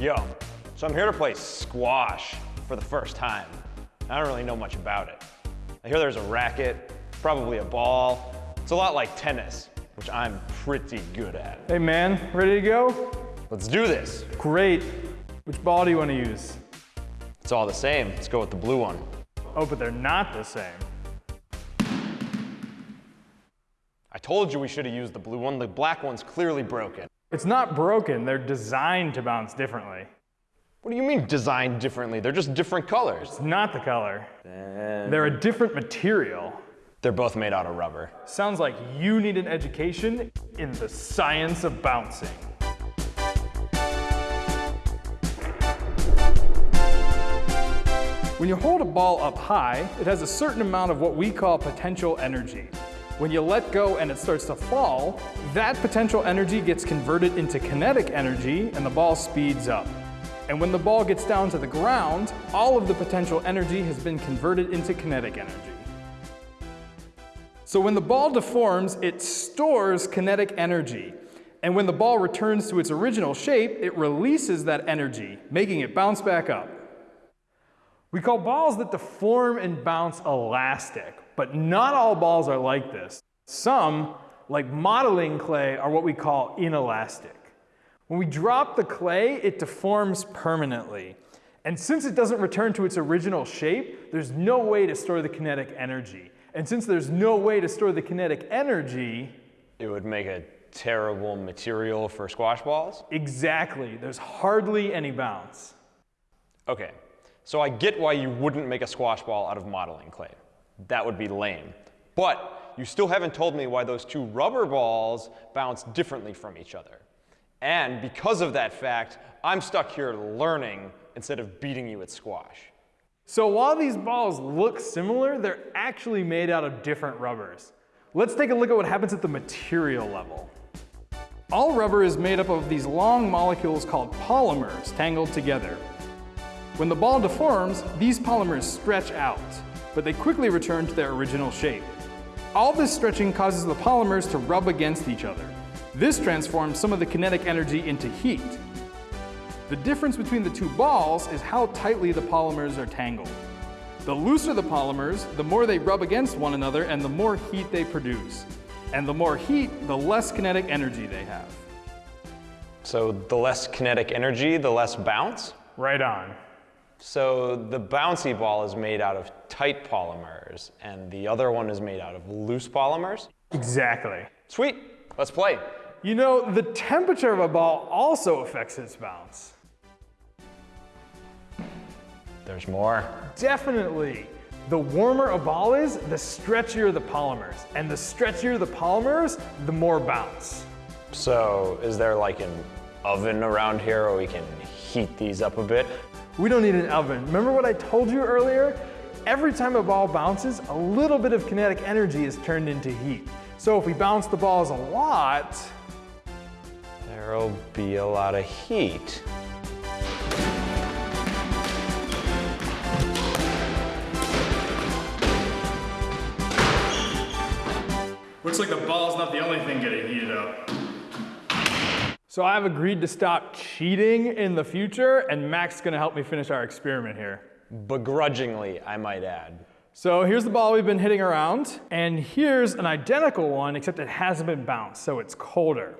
Yo, so I'm here to play squash for the first time. I don't really know much about it. I hear there's a racket, probably a ball. It's a lot like tennis, which I'm pretty good at. Hey man, ready to go? Let's do this. Great. Which ball do you want to use? It's all the same. Let's go with the blue one. Oh, but they're not the same. I told you we should have used the blue one. The black one's clearly broken. It's not broken, they're designed to bounce differently. What do you mean designed differently? They're just different colors. It's not the color. They're a different material. They're both made out of rubber. Sounds like you need an education in the science of bouncing. When you hold a ball up high, it has a certain amount of what we call potential energy. When you let go and it starts to fall, that potential energy gets converted into kinetic energy and the ball speeds up. And when the ball gets down to the ground, all of the potential energy has been converted into kinetic energy. So when the ball deforms, it stores kinetic energy. And when the ball returns to its original shape, it releases that energy, making it bounce back up. We call balls that deform and bounce elastic, but not all balls are like this. Some, like modeling clay, are what we call inelastic. When we drop the clay, it deforms permanently. And since it doesn't return to its original shape, there's no way to store the kinetic energy. And since there's no way to store the kinetic energy, It would make a terrible material for squash balls? exactly, there's hardly any bounce. Okay, so I get why you wouldn't make a squash ball out of modeling clay. That would be lame. But you still haven't told me why those two rubber balls bounce differently from each other. And because of that fact, I'm stuck here learning instead of beating you at squash. So while these balls look similar, they're actually made out of different rubbers. Let's take a look at what happens at the material level. All rubber is made up of these long molecules called polymers tangled together. When the ball deforms, these polymers stretch out, but they quickly return to their original shape. All this stretching causes the polymers to rub against each other. This transforms some of the kinetic energy into heat. The difference between the two balls is how tightly the polymers are tangled. The looser the polymers, the more they rub against one another and the more heat they produce. And the more heat, the less kinetic energy they have. So the less kinetic energy, the less bounce? Right on. So the bouncy ball is made out of tight polymers, and the other one is made out of loose polymers? Exactly. Sweet, let's play. You know, the temperature of a ball also affects its bounce. There's more. Definitely. The warmer a ball is, the stretchier the polymers. And the stretchier the polymers, the more bounce. So is there like an oven around here where we can heat these up a bit? We don't need an oven. Remember what I told you earlier? Every time a ball bounces, a little bit of kinetic energy is turned into heat. So if we bounce the balls a lot, There'll be a lot of heat. looks like the ball's not the only thing getting heated up. So I've agreed to stop cheating in the future, and Max is gonna help me finish our experiment here. Begrudgingly, I might add. So here's the ball we've been hitting around, and here's an identical one, except it hasn't been bounced, so it's colder.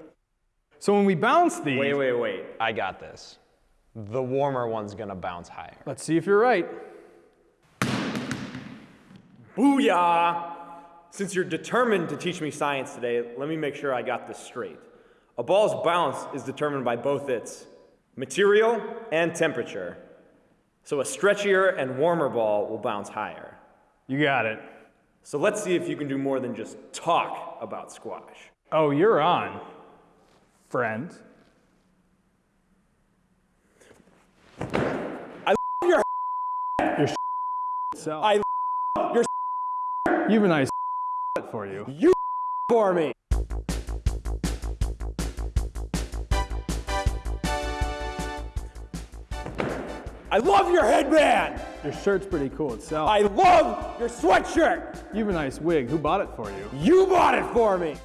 So when we bounce these, Wait, wait, wait. I got this. The warmer one's gonna bounce higher. let's see if you're right. Booyah! Since you're determined to teach me science today, let me make sure I got this straight. A ball's bounce is determined by both its material and temperature. So a stretchier and warmer ball will bounce higher. You got it. So let's see if you can do more than just talk about squash. Oh, you're on, friend. I your Your self. I your You have a nice for you. you for me. I love your headband. Your shirt's pretty cool itself. I love your sweatshirt. You have a nice wig. Who bought it for you? You bought it for me.